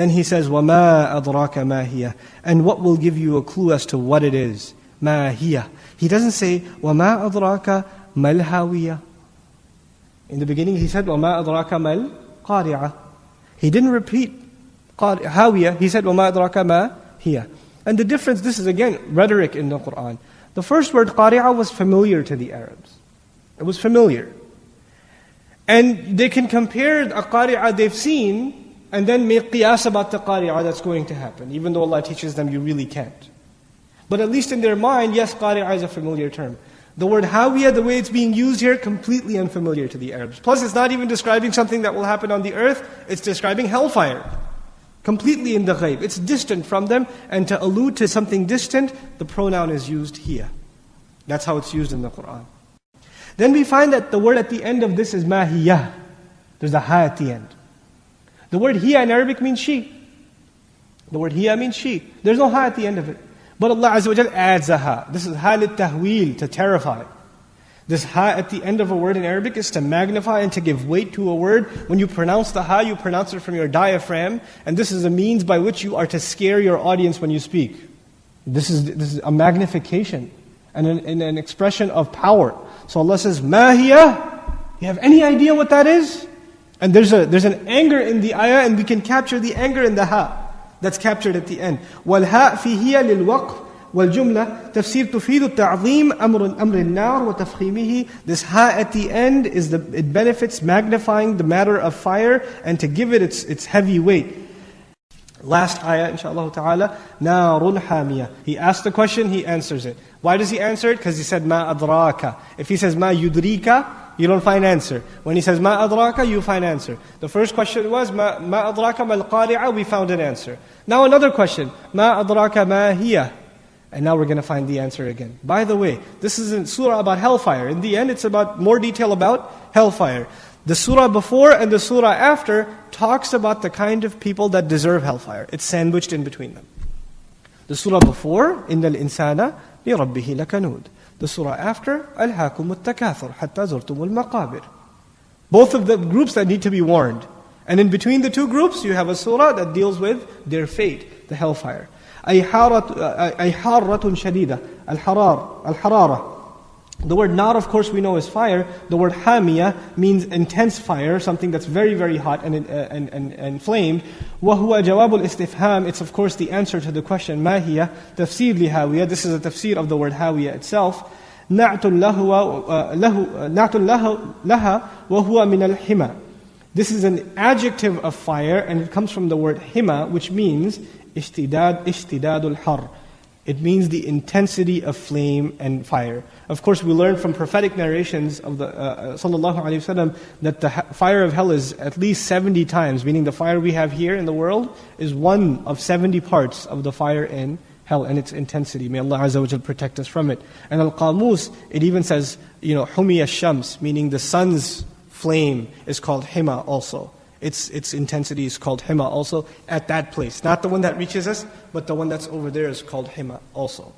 Then he says, وَمَا أَدْرَاكَ مَا هِيَ And what will give you a clue as to what it is? مَا هِيَ He doesn't say, وَمَا أَدْرَاكَ مَا الْهَاوِيَةِ In the beginning he said, وَمَا أَدْرَاكَ مَا الْقَارِعَةِ He didn't repeat هاوية. He said, وَمَا أَدْرَاكَ مَا هِيَ And the difference, this is again rhetoric in the Qur'an. The first word قَارِعَةِ was familiar to the Arabs. It was familiar. And they can compare a qari'ah they've seen and then make qiyas about the qari'ah that's going to happen, even though Allah teaches them you really can't. But at least in their mind, yes, qari'ah is a familiar term. The word hawiyah, the way it's being used here, completely unfamiliar to the Arabs. Plus, it's not even describing something that will happen on the earth, it's describing hellfire. Completely in the ghaib. It's distant from them, and to allude to something distant, the pronoun is used here. That's how it's used in the Quran. Then we find that the word at the end of this is mahiyah. There's a ha at the end. The word hiya in Arabic means she. The word hiya means she. There's no ha at the end of it. But Allah Azza wa adds a ha. This is ha tahwil, to terrify. This ha at the end of a word in Arabic is to magnify and to give weight to a word. When you pronounce the ha, you pronounce it from your diaphragm, and this is a means by which you are to scare your audience when you speak. This is, this is a magnification and an, and an expression of power. So Allah says, Mahiya. You have any idea what that is? And there's, a, there's an anger in the ayah, and we can capture the anger in the ha. That's captured at the end. وَالْهَاء فِي هِيَ لِلْوَقْفِ والجملة تفسير تفيد التعظيم أمر أمر النار وتفخيمه This ha at the end is the it benefits magnifying the matter of fire and to give it its its heavy weight. Last ayah, inshallah ta'ala, narun hamiyah. He asked the question, he answers it. Why does he answer it? Because he said, ma adraka. If he says, ma yudrika, you don't find answer. When he says, ma adraka, you find answer. The first question was, ma, ma adraka mal qari'a, we found an answer. Now another question, ma adraka ma hiya. And now we're going to find the answer again. By the way, this is a surah about hellfire. In the end, it's about more detail about hellfire. The surah before and the surah after talks about the kind of people that deserve hellfire. It's sandwiched in between them. The surah before, إِنَّ الْإِنسَانَ لِرَبِّهِ لَكَنُودٍ The surah after, أَلْهَاكُمُ التَّكَاثُرُ حَتَّى زُرْتُمُ الْمَقَابِرِ Both of the groups that need to be warned. And in between the two groups, you have a surah that deals with their fate, the hellfire. أي حارة, أي حارة شديدة الحرار الحرارة the word "nar," of course, we know is fire. The word "hamia" means intense fire, something that's very, very hot and, uh, and, and, and flamed. وَهُوَ جَوَابُ الْإِسْتِفْهَامِ It's, of course, the answer to the question, مَاهِيَ تَفْسِير لِهَاوِيَ This is a tafsir of the word hawiyah itself. نَعْتُ لَهَا وَهُوَ al-hima." This is an adjective of fire, and it comes from the word hima, which means "istidad istidadul har." It means the intensity of flame and fire. Of course, we learn from prophetic narrations of the uh, uh sallallahu alaihi wasallam that the fire of hell is at least 70 times, meaning the fire we have here in the world is one of 70 parts of the fire in hell and its intensity. May Allah Azza wa protect us from it. And Al-Qamus, it even says, you know, Humiya Shams, meaning the sun's flame is called Hima also its, its intensity is called hima also at that place. Not the one that reaches us, but the one that's over there is called hima also.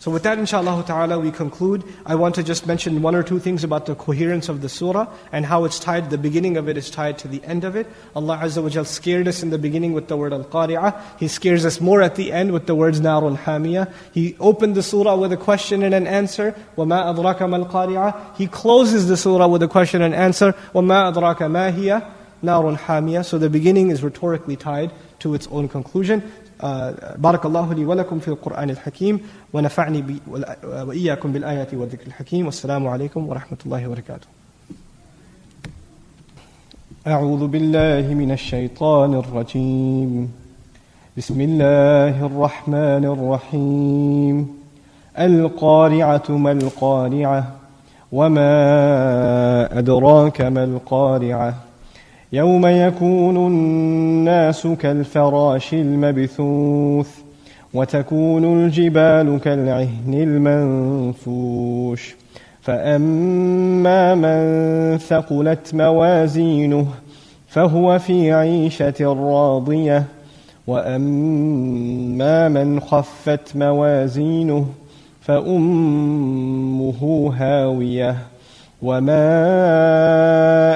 So with that, inshallah ta'ala, we conclude. I want to just mention one or two things about the coherence of the surah and how it's tied, the beginning of it is tied to the end of it. Allah Azza wa Jal scared us in the beginning with the word al-qari'ah. He scares us more at the end with the words narun hamiyah. He opened the surah with a question and an answer. وَمَا أَدْرَاكَ مَا الْقَارِعَةِ He closes the surah with a question and answer. وَمَا أَدْرَاكَ مَا هِيَ نار حامية. So the beginning is rhetorically tied to its own conclusion. بارك الله لي ولكم في القرآن الحكيم ونفعني وإياكم بالآيات والذكر الحكيم والسلام عليكم ورحمة الله وبركاته أعوذ بالله من الشيطان الرجيم بسم الله الرحمن الرحيم القارعة ما القارعة وما أدراك ما القارعة يوم يكون الناس كالفراش المبثوث وتكون الجبال كالعهن المنفوش. فأما من ثقلت موازينه فهو في عيشة راضية. وأما من خفت موازينه فأمه هاوية.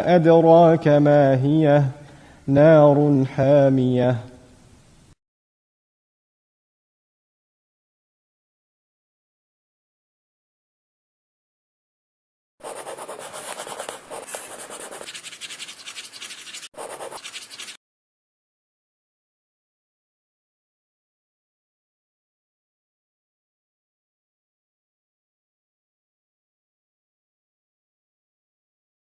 أدراك ما هي نار حامية.